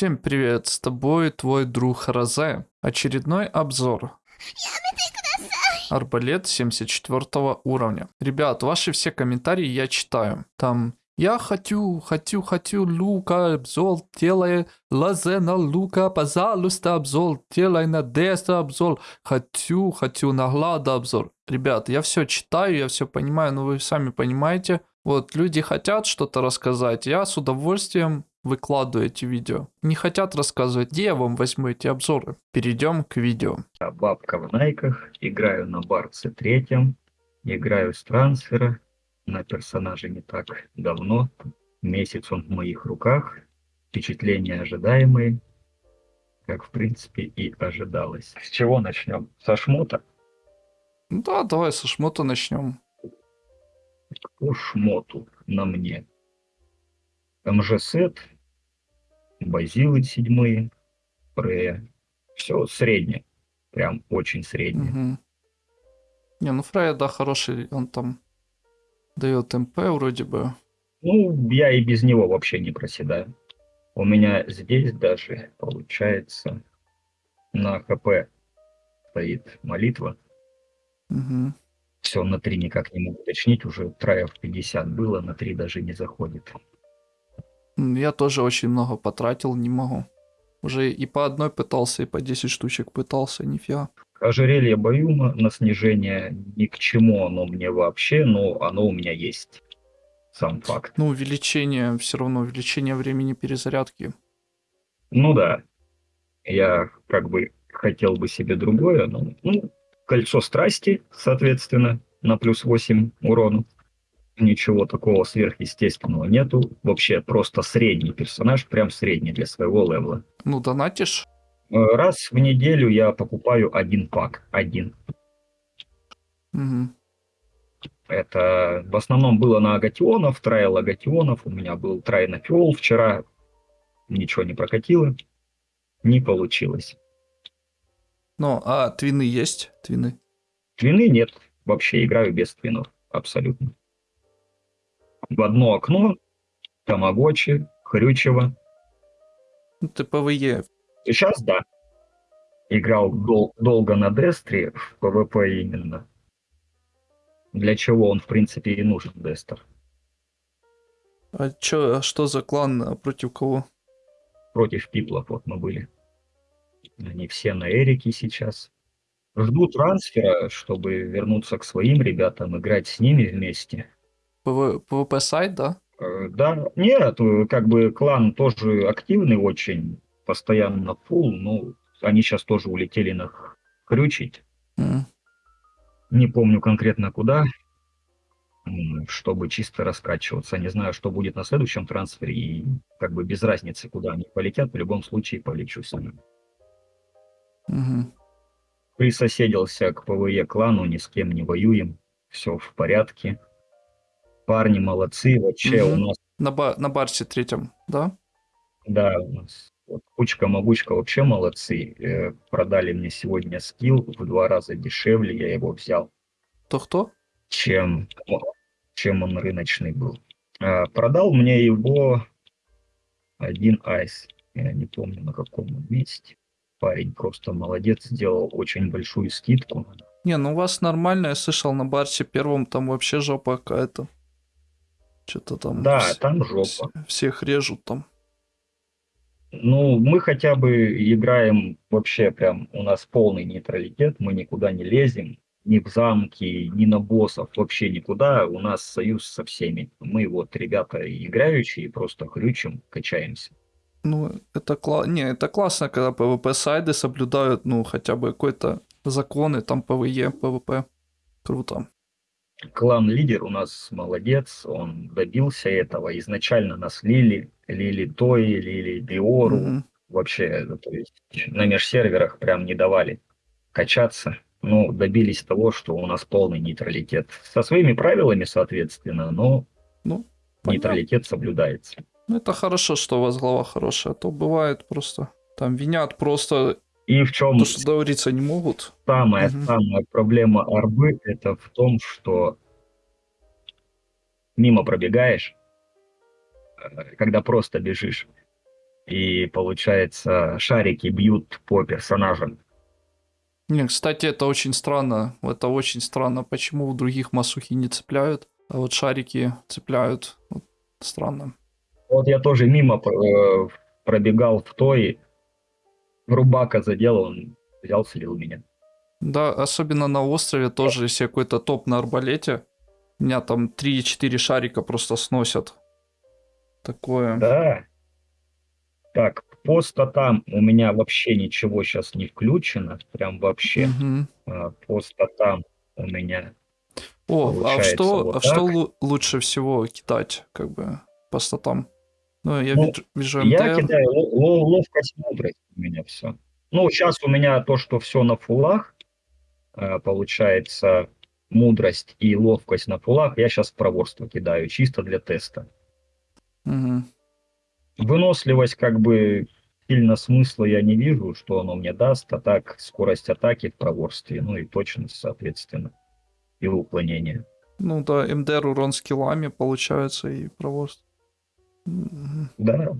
Всем привет, с тобой твой друг Розе. Очередной обзор. Арбалет 74 уровня. Ребят, ваши все комментарии я читаю. Там я хочу, хочу, хочу лука, обзор, делай лазе на лука, пожалуйста, обзор, делай на деста обзор, хочу, хочу на глада обзор. Ребят, я все читаю, я все понимаю, но вы сами понимаете. Вот, люди хотят что-то рассказать, я с удовольствием выкладываю эти видео. Не хотят рассказывать, где я вам возьму эти обзоры. Перейдем к видео. Я бабка в найках, играю на барце третьем, играю с трансфера, на персонаже не так давно, месяц он в моих руках, впечатления ожидаемые, как в принципе и ожидалось. С чего начнем? Со шмота? Да, давай со шмота начнем. По шмоту на мне. МЖ-сет, базилы седьмые, Прея. Все среднее. Прям очень среднее. Угу. Не, ну Фрея, да, хороший, он там дает МП вроде бы. Ну, я и без него вообще не проседаю. У меня здесь даже, получается, на ХП стоит молитва. Угу. Все, на 3 никак не могу уточнить, уже траев 50 было, на 3 даже не заходит. Я тоже очень много потратил, не могу. Уже и по одной пытался, и по 10 штучек пытался, нифига. Ожерелье Баюма на снижение ни к чему оно мне вообще, но оно у меня есть. Сам факт. Ну, увеличение, все равно увеличение времени перезарядки. Ну да. Я как бы хотел бы себе другое, но ну, кольцо страсти, соответственно, на плюс 8 урона ничего такого сверхъестественного нету. Вообще просто средний персонаж, прям средний для своего левела. Ну, донатишь? Э, раз в неделю я покупаю один пак. Один. Угу. Это в основном было на агатионов, трайл агатионов. У меня был трай на фиол вчера. Ничего не прокатило. Не получилось. Ну, а твины есть? Твины? Твины нет. Вообще играю без твинов. Абсолютно в одно окно Тамагочи, Хрючева. Ну, ПВЕ. Сейчас да. Играл дол- долго на Дестре, в ПВП именно. Для чего он, в принципе, и нужен, Дестер. А чё, а что за клан, а против кого? Против Пиплов вот мы были. Они все на Эрике сейчас. Жду трансфера, чтобы вернуться к своим ребятам, играть с ними вместе. ПВ, ПВП сайд, да? Э, да, нет, э, как бы клан тоже активный очень, постоянно full, но они сейчас тоже улетели на хрючить. Mm. Не помню конкретно куда, чтобы чисто раскачиваться. Не знаю, что будет на следующем трансфере, и как бы без разницы, куда они полетят, в любом случае полечу с ними. Угу. Присоседился к ПВЕ клану, ни с кем не воюем, все в порядке парни молодцы, вообще угу. у нас... На, ба на барсе третьем, да? Да, у нас вот, Кучка-могучка вообще молодцы. Э, продали мне сегодня скилл в два раза дешевле, я его взял. То-кто? Чем, чем он рыночный был. А, продал мне его один айс. Я не помню на каком месте. Парень просто молодец, сделал очень большую скидку. Не, ну у вас нормально, я слышал, на барсе первом там вообще жопа какая-то. Что-то там... Да, вс- там жопа. Всех режут там. Ну, мы хотя бы играем вообще прям, у нас полный нейтралитет, мы никуда не лезем, ни в замки, ни на боссов, вообще никуда. У нас союз со всеми. Мы вот ребята играющие, просто хрючим, качаемся. Ну, это, кла... не, это классно, когда PvP-сайды соблюдают, ну, хотя бы какой-то законы, там, PvE, PvP. Круто клан-лидер у нас молодец, он добился этого. Изначально нас лили, лили Тои, лили Биору. Mm-hmm. Вообще, то есть на межсерверах прям не давали качаться. Ну, добились того, что у нас полный нейтралитет. Со своими правилами, соответственно, но ну, нейтралитет соблюдается. Ну, это хорошо, что у вас голова хорошая, а то бывает просто... Там винят просто и в чем... То, что договориться не могут. Самая, угу. самая проблема арбы это в том, что мимо пробегаешь, э, когда просто бежишь, и получается шарики бьют по персонажам. Не, кстати, это очень странно. Это очень странно. Почему у других масухи не цепляют, а вот шарики цепляют? Вот странно. Вот я тоже мимо э, пробегал в той, рубака задел, он взял, слил меня. Да, особенно на острове тоже, если какой-то топ на арбалете, меня там 3-4 шарика просто сносят. Такое. Да. Так, по статам у меня вообще ничего сейчас не включено, прям вообще. Мгм. А, По статам у меня О, а что, вот а что так. лу- лучше всего кидать, как бы, по статам? Ну, я Ну, вижу, вижу Я кидаю ло- ло- ловкость, мудрость у меня все. Ну, сейчас у меня то, что все на фулах, э, получается, мудрость и ловкость на фулах, я сейчас проворство кидаю, чисто для теста. Мгм. Выносливость, как бы, сильно смысла я не вижу, что оно мне даст, а так скорость атаки в проворстве, ну и точность, соответственно, и уклонение. Ну да, МДР урон скиллами получается и проворство. Да,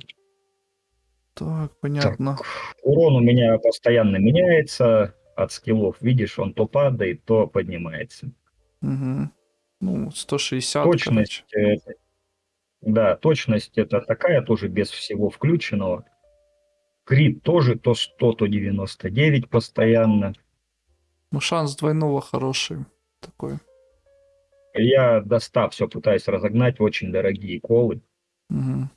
Так, понятно. урон у меня постоянно меняется от скиллов, видишь, он то падает, то поднимается. Мгм. Ну, 160, Точность, короче. э, да, точность это такая тоже без всего включенного. Крит тоже то 100, то 99 постоянно. Ну, шанс двойного хороший такой. Я до 100 все пытаюсь разогнать, очень дорогие колы. Мгм.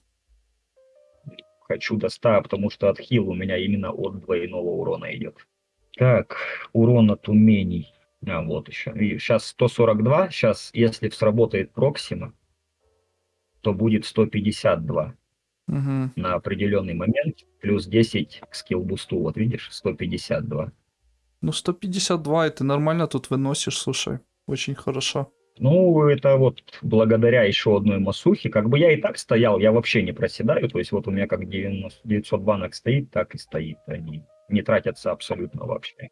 Хочу до 100, потому что отхил у меня именно от двойного урона идет. Так, урон от умений. А, вот еще. сейчас 142. Сейчас, если сработает Проксима, то будет 152 Мгм. на определенный момент. Плюс 10 к скилл-бусту. Вот видишь, 152. Ну, 152, и ты нормально тут выносишь, слушай. Очень хорошо. Ну, это вот благодаря еще одной масухе. Как бы я и так стоял, я вообще не проседаю. То есть вот у меня как 90, 900 банок стоит, так и стоит. Они не тратятся абсолютно вообще.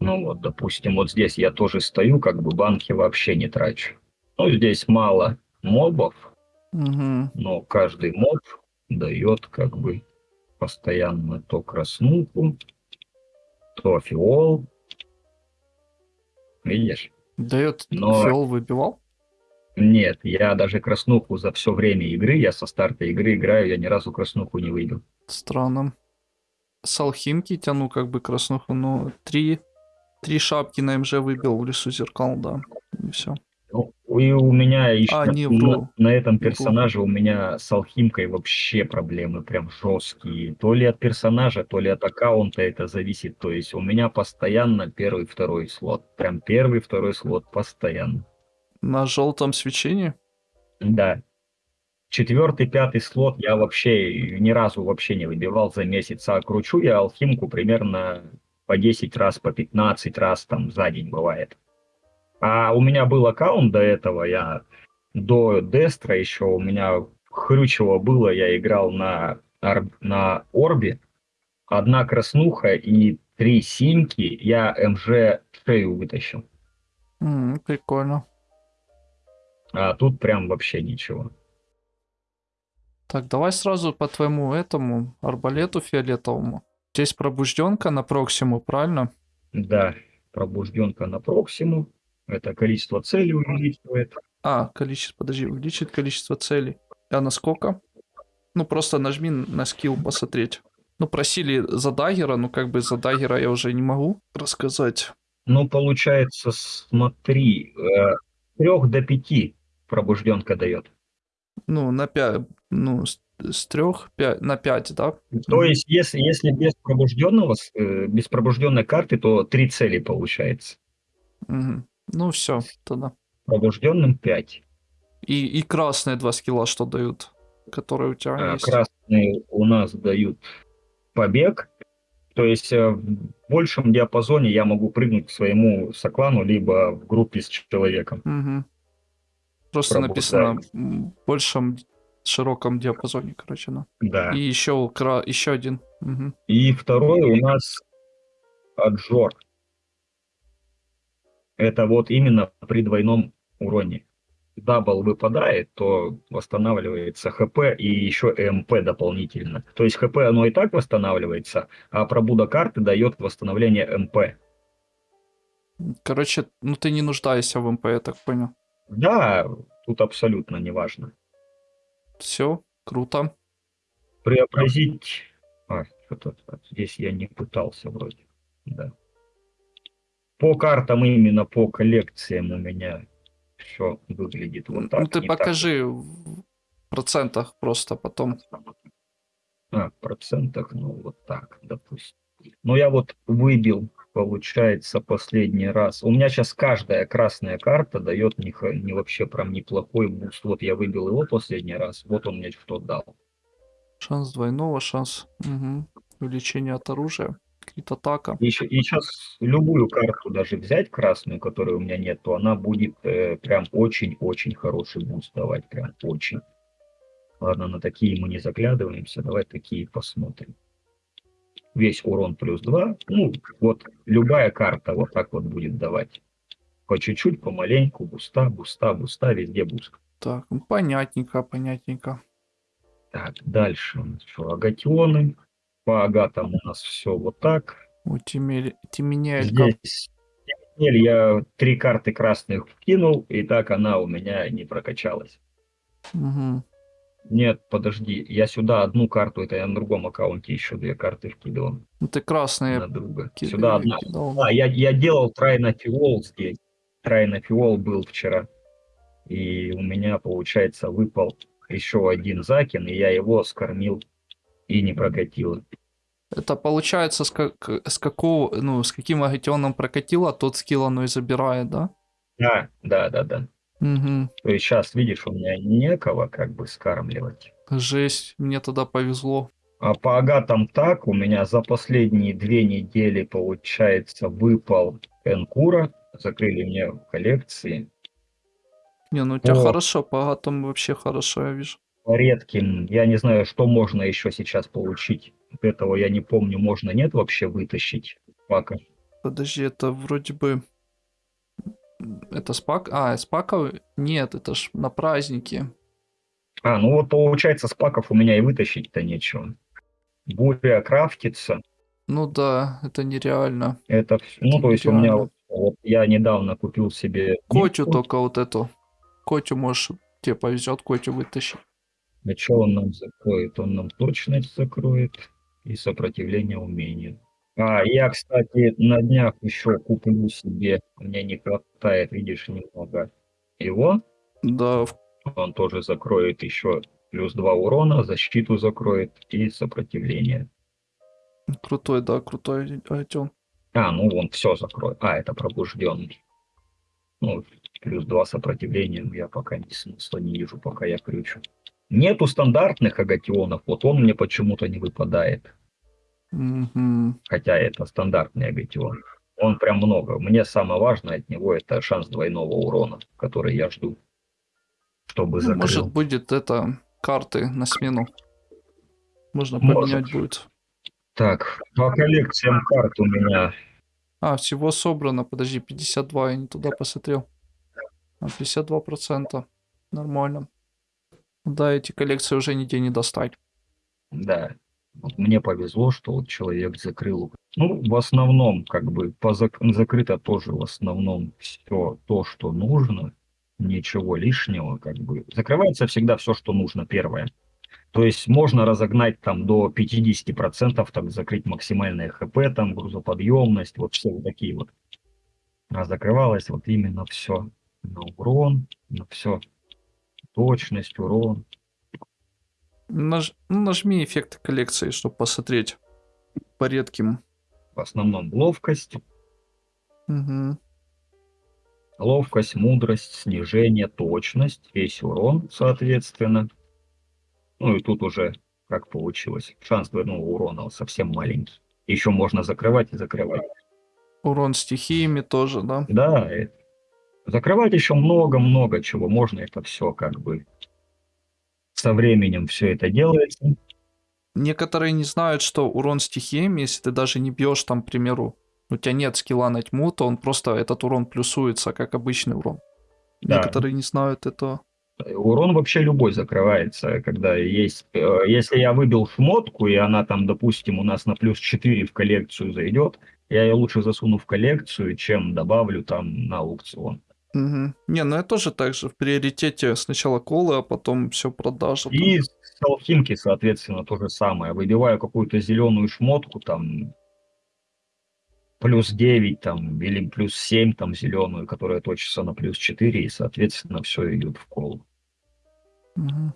Ну вот, допустим, вот здесь я тоже стою, как бы банки вообще не трачу. Ну, здесь мало мобов, Мгм. но каждый моб дает как бы постоянно то краснуху, то фиол. Видишь? Дает Но- фиол выбивал? Нет, я даже краснуху за все время игры, я со старта игры играю, я ни разу краснуху не выбил. Странно. С алхимки тяну как бы краснуху, но три, три шапки на МЖ выбил в лесу зеркал, да. И все. И у меня еще А, не, на, на этом персонаже у меня с алхимкой вообще проблемы прям жесткие. То ли от персонажа, то ли от аккаунта это зависит. То есть у меня постоянно первый, второй слот. Прям первый, второй слот постоянно. На желтом свечении? Да. Четвертый, пятый слот я вообще ни разу вообще не выбивал за месяц. А кручу я алхимку примерно по 10 раз, по 15 раз там за день бывает. А у меня был аккаунт до этого, я до Дестра еще у меня хрючево было, я играл на, на Орбе. Одна краснуха и три синьки, я МЖ шею вытащил. М, прикольно. А тут прям вообще ничего. Так, давай сразу по твоему этому арбалету фиолетовому. Здесь пробужденка на Проксиму, правильно? Да, пробужденка на Проксиму. Это количество целей увеличивает. А, количество, подожди, увеличит количество целей. А на сколько? Ну, просто нажми на скилл посмотреть. Ну, просили за даггера, ну, как бы за даггера я уже не могу рассказать. Ну, получается, смотри, э, трех до пяти пробужденка дает. Ну, на 5, ну, с, с 3 на 5, да? То есть, если, если без пробужденного, э, без пробужденной карты, то три цели получается. Мгм. Ну, все, тогда. Пробужденным 5. И, и красные два скилла что дают, которые у тебя А есть. красные у нас дают побег. То есть э, в большем диапазоне я могу прыгнуть к своему соклану, либо в группе с человеком. Мгм. Просто Пробуждаем. написано в большем широком диапазоне, короче, да. Да. И еще, кра... еще один. Мгм. И второй у нас отжор. Это вот именно при двойном уроне. double выпадает, то восстанавливается ХП и еще МП дополнительно. То есть ХП оно и так восстанавливается, а пробуда карты дает восстановление МП. Короче, ну ты не нуждаешься в МП, я так понял. Да, тут абсолютно не важно. Все, круто. Преобразить... А, что-то здесь я не пытался вроде. Да. По картам именно по коллекциям у меня все выглядит вот так. Ну ты покажи в процентах просто потом. так. А, в процентах, ну вот так, допустим. Ну я вот выбил, получается, последний раз. У меня сейчас каждая красная карта дает не, не вообще прям неплохой буст. Вот я выбил его последний раз, вот он мне что дал. Шанс двойного, шанс угу. увеличения от оружия. Крит атака. И, сейчас любую карту даже взять красную, которой у меня нет, то она будет э, прям очень-очень хороший буст давать, прям очень. Ладно, на такие мы не заглядываемся, давай такие посмотрим. Весь урон плюс 2, ну вот любая карта вот так вот будет давать. По чуть-чуть, помаленьку, буста, буста, буста, везде буст. Так, ну, понятненько, понятненько. Так, дальше у нас что, агатионы. По агатам у нас все вот так. У Тимель... Тименяэлька. Здесь Темнель я три карты красных вкинул, и так она у меня не прокачалась. Угу. Нет, подожди, я сюда одну карту, это я на другом аккаунте еще две карты вкидывал Ну ты красные на друга. ки- Сюда одна. кидал. А, я, я делал трайнофиол здесь. Трайнофиол был вчера. И у меня, получается, выпал еще один закин, и я его скормил и не прокатил. Это получается, с, как... с какого, ну, с каким агатионом прокатило, тот скилл оно и забирает, да? Да, да, да, да. Угу. То есть сейчас, видишь, у меня некого как бы скармливать. Жесть, мне тогда повезло. А по агатам так, у меня за последние две недели, получается, выпал Энкура. Закрыли мне в коллекции. Не, ну у тебя О. хорошо, по агатам вообще хорошо, я вижу. По редким, я не знаю, что можно еще сейчас получить. Вот этого я не помню, можно, нет вообще вытащить. Пока. Подожди, это вроде бы... Это спак? А, спаков? Нет, это ж на праздники. А, ну вот получается, спаков у меня и вытащить-то нечего. Буря крафтится. Ну да, это нереально. Это, вс- ну, то есть у меня нереально. вот, вот я недавно купил себе... Котю нитку. только вот эту. Котю можешь, тебе повезет Котю вытащить. А что он нам закроет? Он нам точность закроет и сопротивление умению. А, я, кстати, на днях еще куплю себе, мне не хватает, видишь, немного его. Да, Он тоже закроет еще плюс 2 урона, защиту закроет и сопротивление. крутой, да, крутой агатион. А, ну он все закроет. А, это пробужденный. Ну, плюс 2 сопротивления ну, я пока не смысла не вижу, пока я крючу. Нету стандартных агатионов, вот он мне почему-то не выпадает. Мгм. хотя это стандартный агатион. Он прям много. Мне самое важное от него это шанс двойного урона, который я жду, чтобы Ну, закрыл. может будет это карты на смену. Можно Может. поменять будет. Так, по коллекциям карт у меня А, всего собрано, подожди, 52, я не туда посмотрел. А, 52%. Нормально. Да, эти коллекции уже нигде не достать. Да. Вот мне повезло, что вот человек закрыл. Ну, в основном, как бы, по зак- закрыто тоже в основном все то, что нужно. Ничего лишнего, как бы. Закрывается всегда все, что нужно, первое. То есть можно разогнать там до 50%, так закрыть максимальное ХП, там грузоподъемность, вот все вот такие вот. А закрывалось вот именно все на урон, на все. Точность, урон. Наж- ну, нажми эффекты коллекции, чтобы посмотреть по редким. В основном ловкость, Мгм. Ловкость, мудрость, снижение, точность, весь урон, соответственно. Ну и тут уже как получилось. Шанс двойного урона совсем маленький. Еще можно закрывать и закрывать. Урон стихиями тоже, да? Да, и закрывать еще много-много чего. Можно это все как бы со временем все это делается. Некоторые не знают, что урон стихиями, если ты даже не бьешь там, к примеру, у тебя нет скилла на тьму, то он просто, этот урон плюсуется, как обычный урон. Да. Некоторые не знают этого. Урон вообще любой закрывается, когда есть... э, Если я выбил шмотку, и она там, допустим, у нас на плюс 4 в коллекцию зайдет, я ее лучше засуну в коллекцию, чем добавлю там на аукцион. Мгм. Не, ну я тоже так же в приоритете сначала колы, а потом все продажа. И с алхимки, соответственно, то же самое. Выбиваю какую-то зеленую шмотку, там, плюс 9, там, или плюс 7, там, зеленую, которая точится на плюс 4, и, соответственно, все идет в колу. Мгм.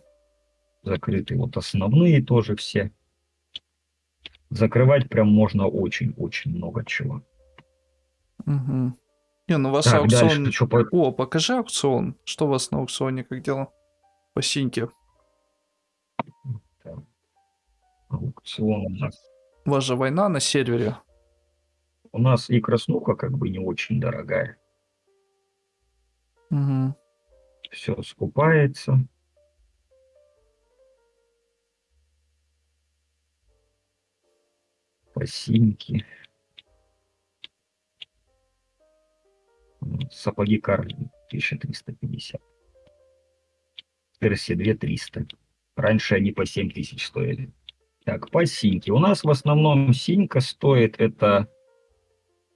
Закрыты вот основные тоже все. Закрывать прям можно очень-очень много чего. Мгм. Не, ну у вас Так, дальше, аукцион... чё по- О, покажи аукцион. Что у вас на аукционе, как дела? По синьке. аукцион у нас. У вас же война на сервере. У нас и краснуха как бы не очень дорогая. Мгм. Все скупается. Посинки. Сапоги Карли 1350. Версия 2300. Раньше они по 7000 стоили. Так, по синьке. У нас в основном синька стоит это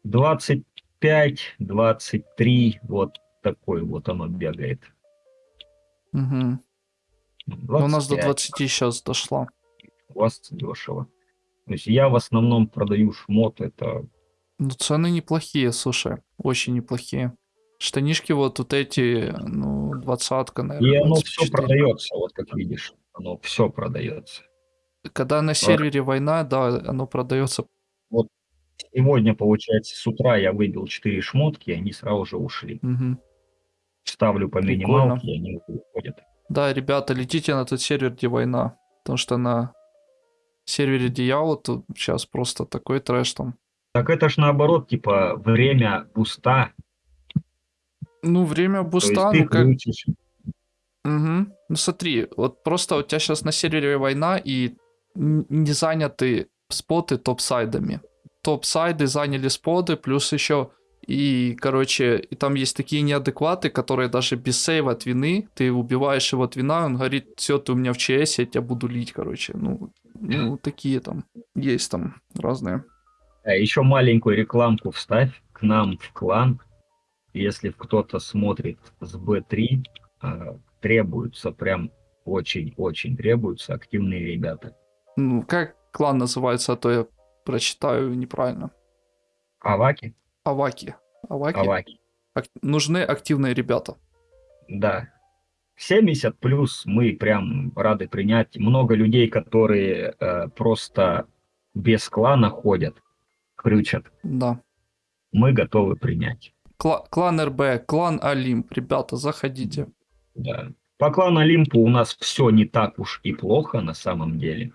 25-23. Вот такой вот оно бегает. Мгм. Ну, у нас до 25. 20 сейчас дошла. у вас дешево. То есть я в основном продаю шмот, это Ну, цены неплохие, слушай. Очень неплохие. Штанишки вот, вот эти, ну, двадцатка, наверное. и оно все 24. продается, вот как видишь, оно все продается. Когда на сервере война, да, оно продается. Сегодня, получается, с утра я выбил 4 шмотки, и они сразу же ушли. Мгм. Ставлю по Прикольно. минималке, и они уходят. Да, ребята, летите на тот сервер, где война. Потому что на сервере Дьявола тут сейчас просто такой трэш там. Так это ж наоборот, типа, время буста. Ну, время буста, ну как... Мгм. Ну смотри, вот просто у тебя сейчас на сервере война и не заняты споты топ-сайдами. Топ-сайды заняли споты, плюс еще и, короче, и там есть такие неадекваты, которые даже без сейва от вины, ты убиваешь его от вина, он говорит, все, ты у меня в ЧС, я тебя буду лить, короче. Ну, ну, такие там, есть там разные. А еще маленькую рекламку вставь к нам в клан. Если кто-то смотрит с Б3, а, требуются прям очень-очень требуются активные ребята. Ну, как клан называется, а то я прочитаю неправильно. Аваки? Аваки. Аваки? Аваки. Ак- нужны активные ребята. Да. 70 плюс мы прям рады принять. Много людей, которые э, просто без клана ходят, крючат. Да. Мы готовы принять. Кла- клан РБ, клан Олимп. Ребята, заходите. Да. По клану Олимпу у нас все не так уж и плохо на самом деле.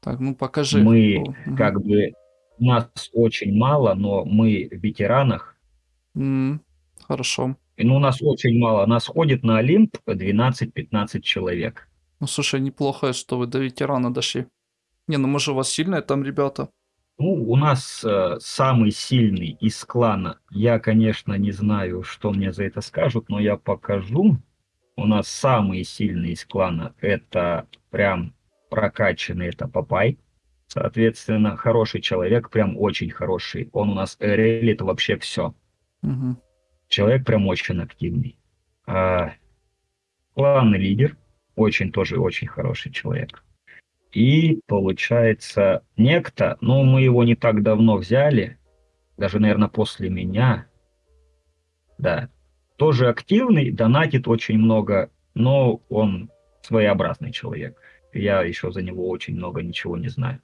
Так, ну покажи. Мы мгм. как бы нас очень мало, но мы в ветеранах. М, Хорошо. И, Ну, у нас очень мало. Нас ходит на Олимп 12-15 человек. Ну, слушай, неплохо, что вы до ветерана дошли. Не, ну может у вас сильные там ребята? Ну, у нас э, самый сильный из клана. Я, конечно, не знаю, что мне за это скажут, но я покажу. У нас самые сильные из клана это прям прокачанный, это Папай. Соответственно, хороший человек, прям очень хороший. Он у нас релит вообще все. Мгм. Человек прям очень активный. А, кланный лидер, очень тоже очень хороший человек. И получается некто, ну мы его не так давно взяли, даже, наверное, после меня. Да. Тоже активный, донатит очень много, но он своеобразный человек. Я еще за него очень много ничего не знаю.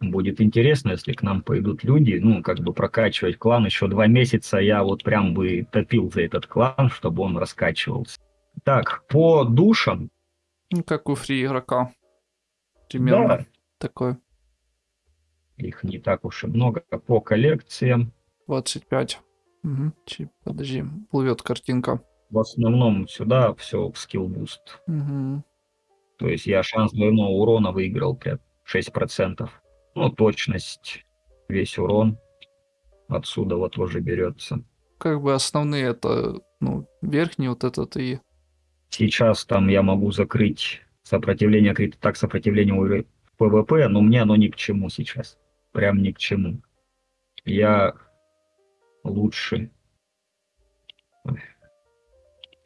Будет интересно, если к нам пойдут люди, ну, как бы прокачивать клан. Еще два месяца я вот прям бы топил за этот клан, чтобы он раскачивался. Так, по душам. Ну, как у фри игрока. Примерно Да, такой. их не так уж и много. По коллекциям. 25. Мгм. Чи- Подожди, плывет картинка. В основном сюда все в скилл буст. Мгм. То есть я шанс двойного урона выиграл прям 6%. Ну, точность, весь урон отсюда вот тоже берется. Как бы основные это Ну, верхний вот этот и... Сейчас там я могу закрыть сопротивление, так сопротивление ПВП, но мне оно ни к чему сейчас. Прям ни к чему. Я лучше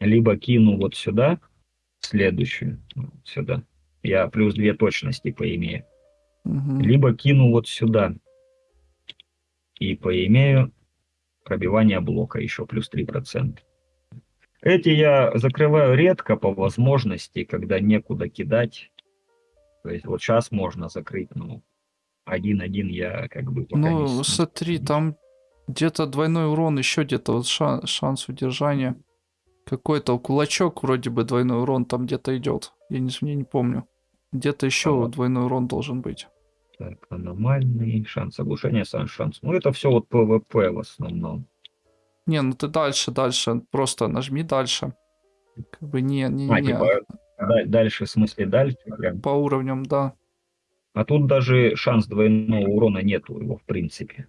либо кину вот сюда, следующую, вот сюда. Я плюс две точности поимею. Мгм. Либо кину вот сюда. И поимею пробивание блока еще плюс 3%. Эти я закрываю редко по возможности, когда некуда кидать. То есть вот сейчас можно закрыть, ну, один-один я как бы пока не Ну, с- смотри, там где-то двойной урон, еще где-то вот ша- шанс удержания. Какой-то кулачок вроде бы двойной урон там где-то идет. Я не, я не помню. Где-то еще вот. двойной урон должен быть. Так, аномальный, шанс оглушения, сам шанс. Ну, это все вот ПВП в основном. Не, ну ты дальше, дальше. Просто нажми дальше. Как бы не, не, А, не. типа, да- дальше, в смысле, дальше прям. По уровням, да. А тут даже шанс двойного урона нету его, в принципе.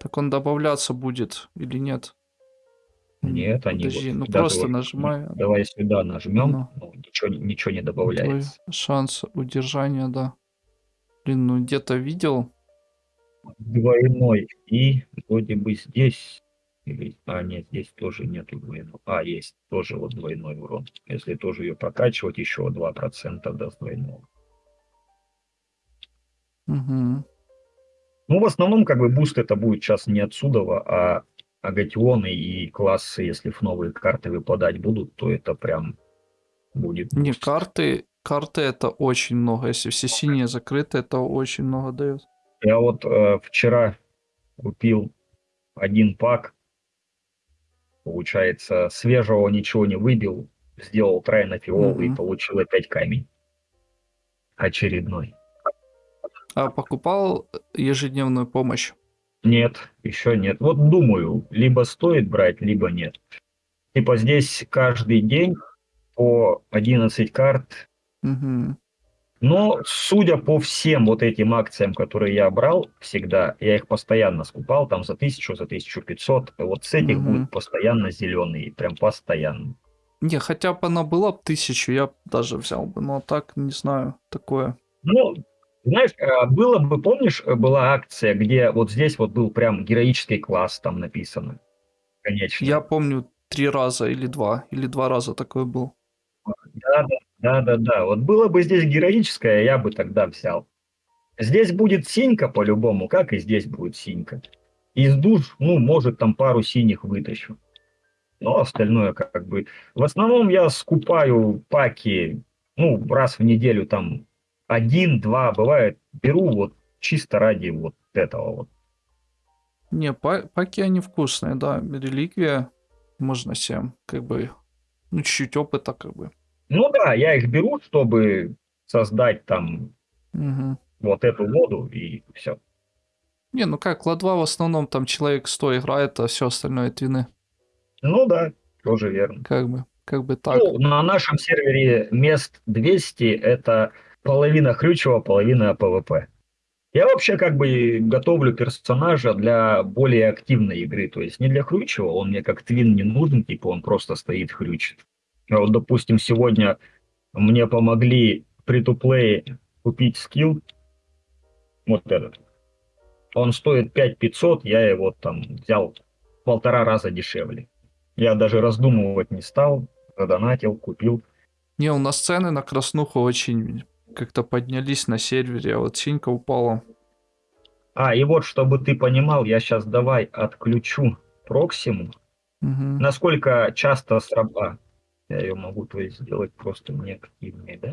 Так он добавляться будет или нет? Нет, они Подожди, вот ну просто вот нажимай. Давай сюда нажмем, Ну. ну, ничего, ничего не Твой добавляется. шанс удержания, да. Блин, ну где-то видел. Двойной. И вроде бы здесь... Или... А, нет, здесь тоже нету двойного. А, есть тоже вот двойной урон. Если тоже ее прокачивать, еще 2% даст двойного. Мгм. Ну, в основном, как бы, буст это будет сейчас не отсюда, а агатионы и классы, если в новые карты выпадать будут, то это прям будет Не, карты, карты это очень много. Если все синие закрыты, это очень много дает. Я вот э, вчера купил один пак, получается, свежего ничего не выбил, сделал трай на фиол и Мгм. получил опять камень. Очередной. А покупал ежедневную помощь? Нет, еще нет. Вот думаю, либо стоит брать, либо нет. Типа здесь каждый день по 11 карт. Мгм. Но судя по всем вот этим акциям, которые я брал всегда, я их постоянно скупал, там за 1000, за 1500. Вот с этих Мгм. будет постоянно зеленый, прям постоянно. Не, хотя бы она была б тысячу, я даже взял бы. Но так, не знаю, такое. Ну, знаешь, э, было бы, помнишь, э, была акция, где вот здесь вот был прям героический класс там написано. Конечно. Я помню три раза или два, или два раза такой был. Да, да, да, да, да. Вот было бы здесь героическое, я бы тогда взял. Здесь будет синька по-любому, как и здесь будет синька. Из душ, ну, может, там пару синих вытащу. Но остальное как бы... В основном я скупаю паки, ну, раз в неделю там один-два, бывает, беру вот чисто ради вот этого вот. Не, па- паки они вкусные, да. Реликвия можно всем, как бы, ну, чуть-чуть опыта, как бы. Ну да, я их беру, чтобы создать там Мгм. вот эту воду и все. Не, ну как, ладва в основном там человек 100 играет, а все остальное твины. Ну да, тоже верно. Как бы, как бы так. Ну, на нашем сервере мест 200 это половина хрючева, половина ПВП. Я вообще как бы готовлю персонажа для более активной игры. То есть не для хрючева, он мне как твин не нужен, типа он просто стоит хрючит. А вот, допустим, сегодня мне помогли при туплее купить скилл. Вот этот. Он стоит 5500, я его там взял в полтора раза дешевле. Я даже раздумывать не стал, задонатил, купил. Не, у нас цены на краснуху очень как-то поднялись на сервере, а вот синька упала. А, и вот, чтобы ты понимал, я сейчас давай отключу Проксиму. Мгм. Насколько часто сраба... Я ее могу, то есть, сделать просто неактивной, да?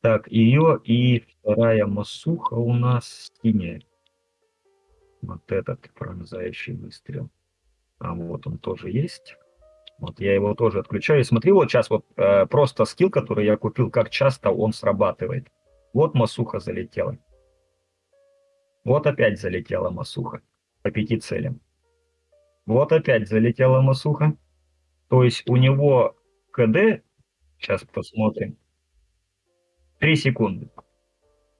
Так, ее и вторая массуха у нас синяя. Вот этот пронзающий выстрел. А вот он тоже есть. Вот я его тоже отключаю. Смотри, вот сейчас вот э, просто скилл, который я купил, как часто он срабатывает. Вот масуха залетела. Вот опять залетела масуха по пяти целям. Вот опять залетела масуха. То есть у него КД, сейчас посмотрим, 3 секунды.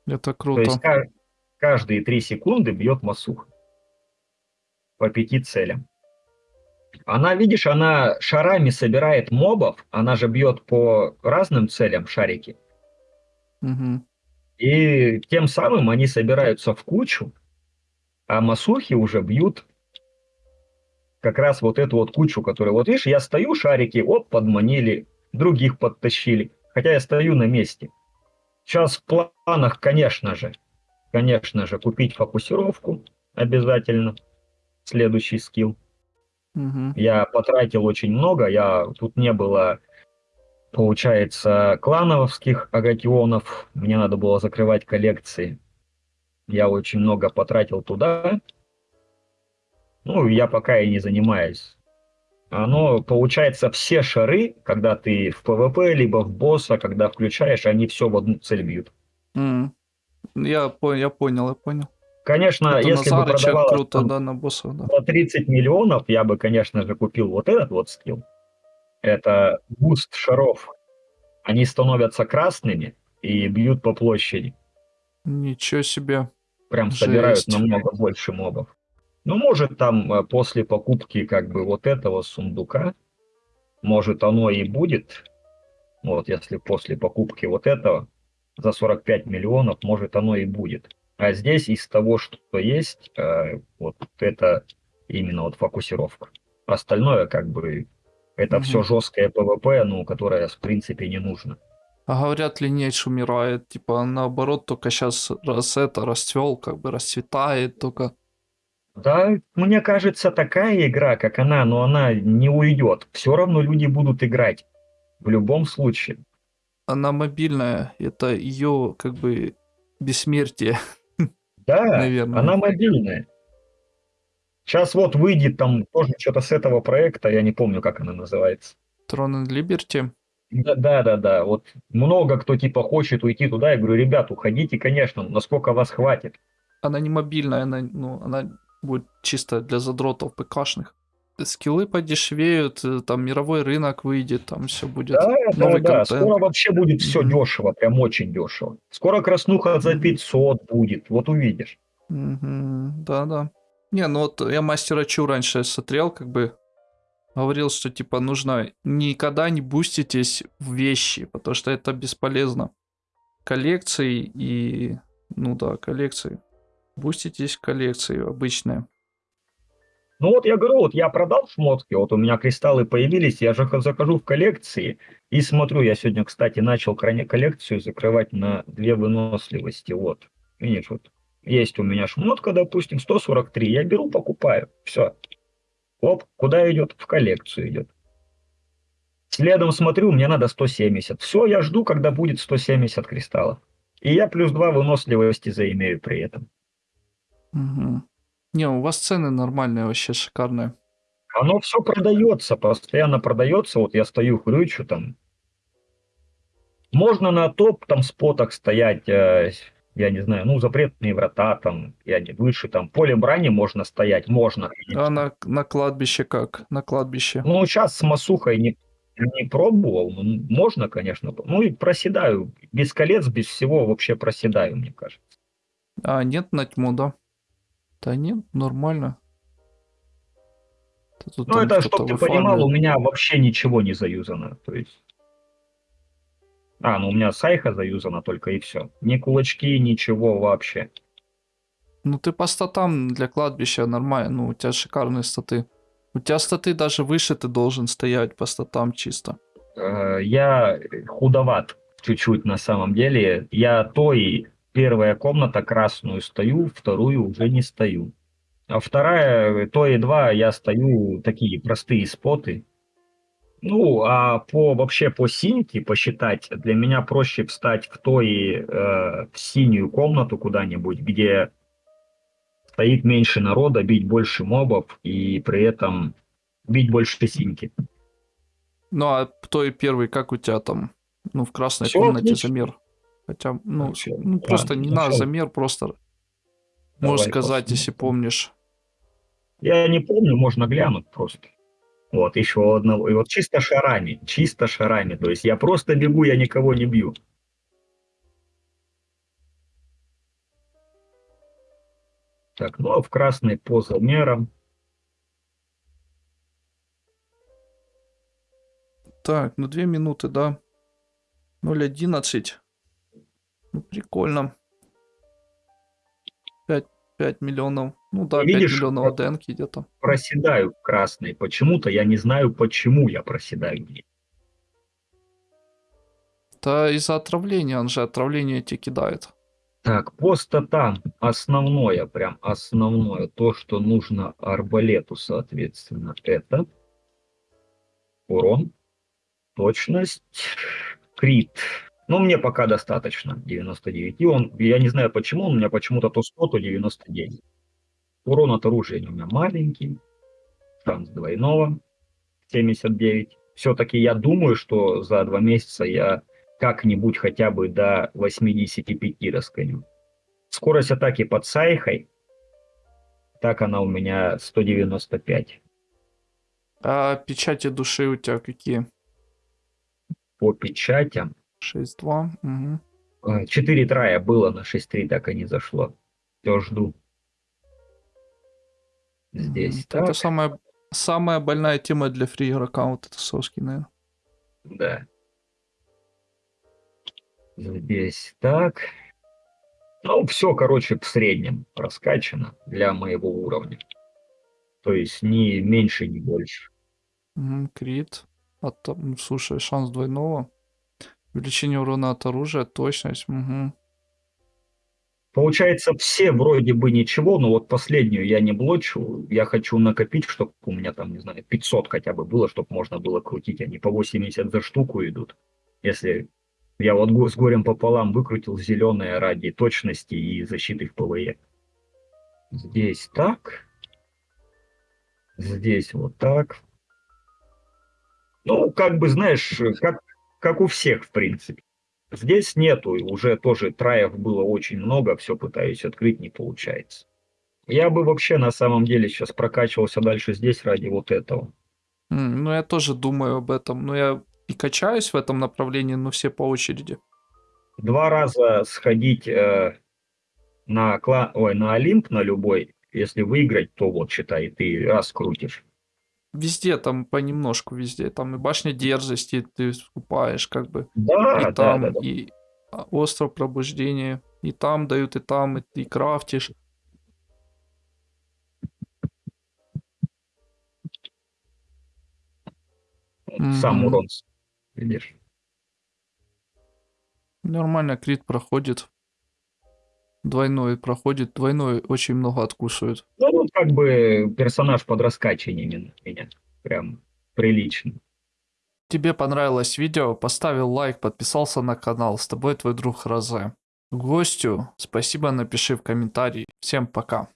Это То круто. есть ка- каждые 3 секунды бьет масуха по пяти целям. Она, видишь, она шарами собирает мобов, она же бьет по разным целям шарики. Угу. И тем самым они собираются в кучу, а масухи уже бьют как раз вот эту вот кучу, которая... Вот видишь, я стою, шарики, оп, подманили, других подтащили. Хотя я стою на месте. Сейчас в планах, конечно же, конечно же, купить фокусировку обязательно. Следующий скилл. Угу. Я потратил очень много, я тут не было, получается, клановских агатионов, мне надо было закрывать коллекции. Я очень много потратил туда. Ну, я пока и не занимаюсь. Оно, получается, все шары, когда ты в ПВП, либо в босса, когда включаешь, они все в одну цель бьют. М. Я, по- я понял, я понял. Конечно, Это если бы продавалось круто, там да, на боссов, да. за 30 миллионов, я бы, конечно же, купил вот этот вот скилл. Это буст шаров. Они становятся красными и бьют по площади. Ничего себе. Прям собирают Жесть. намного больше мобов. Ну, может, там э, после покупки как бы вот этого сундука, может, оно и будет. Вот, если после покупки вот этого за 45 миллионов, может, оно и будет. А здесь из того, что есть, э, вот это именно вот фокусировка. Остальное как бы это Мгм. все жесткое ПВП, ну, которое в принципе не нужно. А говорят, Lineage умирает. Типа, наоборот, только сейчас раз это расцвел, как бы расцветает только. Да, мне кажется, такая игра, как она, но она не уйдет. Все равно люди будут играть. В любом случае. Она мобильная. Это ее, как бы, бессмертие. Да, Наверное. она мобильная. Сейчас вот выйдет там тоже что-то с этого проекта, я не помню, как она называется. Throne and Liberty. Да, да, да, да. Вот много кто типа хочет уйти туда. Я говорю, ребят, уходите, конечно, но насколько вас хватит. Она не мобильная, она, ну, она будет чисто для задротов ПКшных. Скиллы подешевеют, э, там мировой рынок выйдет, там все будет. Да, да, новый да. контент. Скоро вообще будет все Мгм. дешево, прям очень дешево. Скоро краснуха за Мгм. 500 будет, вот увидишь. Мгм, Да-да. Не, ну вот я мастера Чу раньше смотрел, как бы говорил, что типа нужно никогда не буститесь в вещи, потому что это бесполезно. Коллекции и... Ну да, коллекции. Буститесь в коллекции обычные. Ну вот я говорю, вот я продал шмотки, вот у меня кристаллы появились, я же захожу в коллекции и смотрю, я сегодня, кстати, начал крайне коллекцию закрывать на две выносливости, вот. Видишь, вот есть у меня шмотка, допустим, 143, я беру, покупаю, все. Оп, куда идет? В коллекцию идет. Следом смотрю, мне надо 170. Все, я жду, когда будет 170 кристаллов. И я плюс 2 выносливости заимею при этом. Мгм. Не, у вас цены нормальные, вообще шикарные. Оно все продается, постоянно продается. Вот я стою, хрючу там. Можно на топ там спотах стоять, э, я не знаю, ну, запретные врата там, я не выше, там, поле брани можно стоять, можно. конечно. А на, на кладбище как? На кладбище. Ну, сейчас с Масухой не, не пробовал, но можно, конечно. Ну, и проседаю. Без колец, без всего вообще проседаю, мне кажется. А, нет на тьму, да? Да нет, нормально. Тут Ну, это, чтобы ты понимал, у меня вообще ничего не заюзано. То есть... А, ну у меня сайха заюзана только и все. Ни кулачки, ничего вообще. Ну ты по статам для кладбища нормально, ну у тебя шикарные статы. У тебя статы даже выше ты должен стоять по статам чисто. Э, Я худоват чуть-чуть на самом деле. Я то и первая комната красную стою, вторую уже не стою. А вторая, то и два, я стою такие простые споты. Ну, а по вообще по синьке посчитать, для меня проще встать в той, э, в синюю комнату куда-нибудь, где стоит меньше народа, бить больше мобов и при этом бить больше синьки. Ну а то и первый, как у тебя там? Ну в красной Всё комнате отлично. Хотя, ну, ну А, просто не всё. замер, просто Давай можешь сказать, если посмотрим. помнишь. Я не помню, можно глянуть просто. Вот, еще одного. И вот чисто шарами, чисто шарами. То есть я просто бегу, я никого не бью. Так, ну а в красной по замерам. Так, ну 2 минуты, да. 0.11. Ну, прикольно. 5, 5 миллионов. Ну да, 5 Видишь, миллионов как- АДНки где-то. Проседаю в красной. Почему-то я не знаю, почему я проседаю. Это из-за отравления, он же отравление тебе кидает. Так, просто там основное, прям основное, то, что нужно арбалету, соответственно, это урон, точность, крит. Ну, мне пока достаточно 99. И он, я не знаю почему, он у меня почему-то то 100, то 99. Урон от оружия у меня маленький. Шанс двойного 79. Все-таки я думаю, что за два месяца я как-нибудь хотя бы до 85 расконю. Скорость атаки под Сайхой, так она у меня 195. А печати души у тебя какие? По печатям 6-2. Угу. 4 трая было, на 6-3 так и не зашло. Все жду. Здесь Это так, самая, самая больная тема для фри игрока, вот это соски, наверное. да. Здесь так. Ну, все, короче, в среднем раскачано для моего уровня. То есть ни меньше, ни больше. Крит. А там, слушай, шанс двойного. Увеличение урона от оружия, точность. Угу. Получается, все вроде бы ничего, но вот последнюю я не блочу. Я хочу накопить, чтобы у меня там, не знаю, 500 хотя бы было, чтобы можно было крутить. Они по 80 за штуку идут. Если я вот с горем пополам выкрутил зеленое ради точности и защиты в ПВЕ. Здесь так. Здесь вот так. Ну, как бы, знаешь, как, как у всех, в принципе. Здесь нету, уже тоже траев было очень много, все пытаюсь открыть, не получается. Я бы вообще на самом деле сейчас прокачивался дальше здесь ради вот этого. М, Ну, я тоже думаю об этом. Но я и качаюсь в этом направлении, но все по очереди. Два раза сходить э, на, кла... Ой, на Олимп, на любой, если выиграть, то вот, считай, ты раз крутишь. Везде там понемножку, везде. Там и башня дерзости ты скупаешь, как бы. Да, и да, там, да, да. и а, остров пробуждения. И там дают, и там, и ты крафтишь. Сам урон, видишь. Нормально, крит проходит. Двойной проходит. Двойной очень много откусывает. Ну, вот как бы персонаж под раскачиванием у меня. Прям прилично. Тебе понравилось видео, поставил лайк, подписался на канал. С тобой твой друг Розе. Гостю спасибо напиши в комментарии. Всем пока.